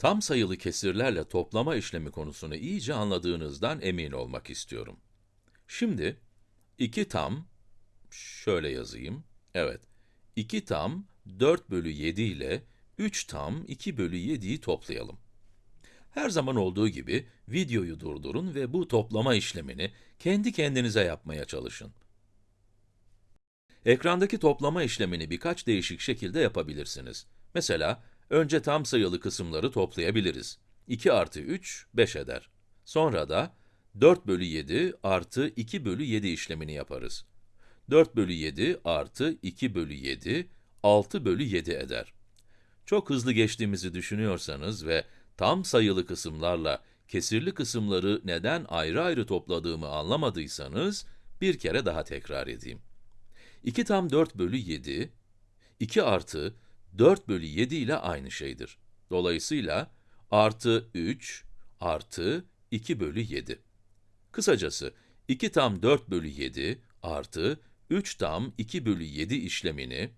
Tam sayılı kesirlerle toplama işlemi konusunu iyice anladığınızdan emin olmak istiyorum. Şimdi, 2 tam, şöyle yazayım, evet, 2 tam 4 bölü 7 ile 3 tam 2 bölü 7'yi toplayalım. Her zaman olduğu gibi videoyu durdurun ve bu toplama işlemini kendi kendinize yapmaya çalışın. Ekrandaki toplama işlemini birkaç değişik şekilde yapabilirsiniz. Mesela, önce tam sayılı kısımları toplayabiliriz. 2 artı 3, 5 eder. Sonra da 4 bölü 7 artı 2 bölü 7 işlemini yaparız. 4 bölü 7 artı 2 bölü 7, 6 bölü 7 eder. Çok hızlı geçtiğimizi düşünüyorsanız ve tam sayılı kısımlarla kesirli kısımları neden ayrı ayrı topladığımı anlamadıysanız, bir kere daha tekrar edeyim. 2 tam 4 bölü 7, 2 artı 4 bölü 7 ile aynı şeydir. Dolayısıyla, artı 3 artı 2 bölü 7. Kısacası, 2 tam 4 bölü 7 artı 3 tam 2 bölü 7 işlemini,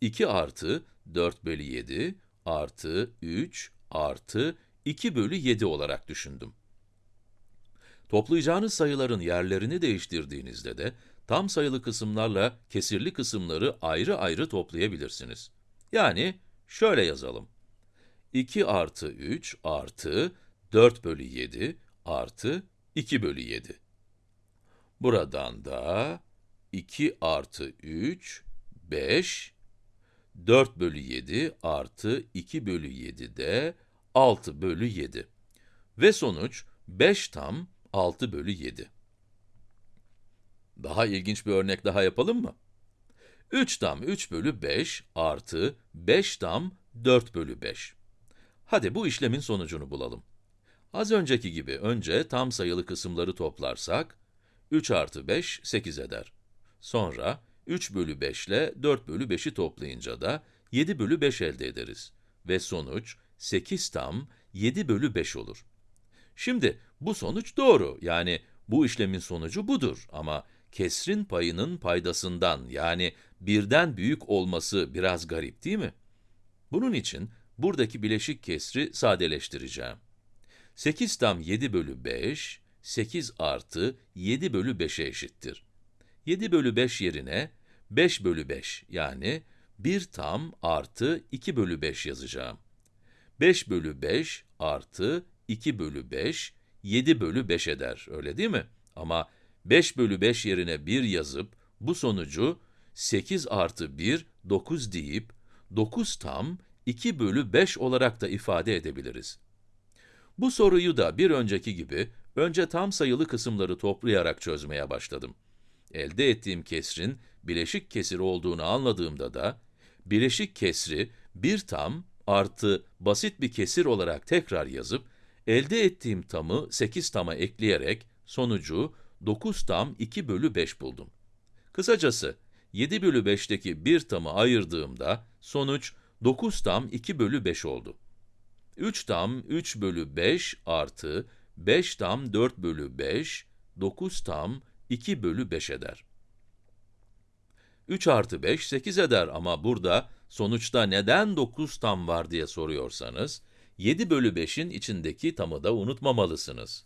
2 artı 4 bölü 7 artı 3 artı 2 bölü 7 olarak düşündüm. Toplayacağınız sayıların yerlerini değiştirdiğinizde de, tam sayılı kısımlarla kesirli kısımları ayrı ayrı toplayabilirsiniz. Yani, şöyle yazalım. 2 artı 3 artı 4 bölü 7 artı 2 bölü 7. Buradan da 2 artı 3, 5, 4 bölü 7 artı 2 bölü 7 de 6 bölü 7. Ve sonuç 5 tam 6 bölü 7. Daha ilginç bir örnek daha yapalım mı? 3 tam 3 bölü 5 artı 5 tam 4 bölü 5. Hadi bu işlemin sonucunu bulalım. Az önceki gibi önce tam sayılı kısımları toplarsak, 3 artı 5, 8 eder. Sonra, 3 bölü 5 ile 4 bölü 5'i toplayınca da 7 bölü 5 elde ederiz. Ve sonuç, 8 tam 7 bölü 5 olur. Şimdi, bu sonuç doğru, yani bu işlemin sonucu budur ama kesrin payının paydasından, yani birden büyük olması biraz garip değil mi? Bunun için, buradaki bileşik kesri sadeleştireceğim. 8 tam 7 bölü 5, 8 artı 7 bölü 5'e eşittir. 7 bölü 5 yerine 5 bölü 5 yani 1 tam artı 2 bölü 5 yazacağım. 5 bölü 5 artı 2 bölü 5, 7 bölü 5 eder, öyle değil mi? Ama 5 bölü 5 yerine 1 yazıp, bu sonucu 8 artı 1, 9 deyip, 9 tam 2 bölü 5 olarak da ifade edebiliriz. Bu soruyu da bir önceki gibi, önce tam sayılı kısımları toplayarak çözmeye başladım. Elde ettiğim kesrin bileşik kesir olduğunu anladığımda da, bileşik kesri bir tam artı basit bir kesir olarak tekrar yazıp, elde ettiğim tamı 8 tama ekleyerek sonucu 9 tam 2 bölü 5 buldum. Kısacası, 7 bölü 5'teki bir tamı ayırdığımda sonuç 9 tam 2 bölü 5 oldu. 3 tam 3 bölü 5 artı 5 tam 4 bölü 5, 9 tam 2 bölü 5 eder. 3 artı 5, 8 eder ama burada sonuçta neden 9 tam var diye soruyorsanız, 7 bölü 5'in içindeki tamı da unutmamalısınız.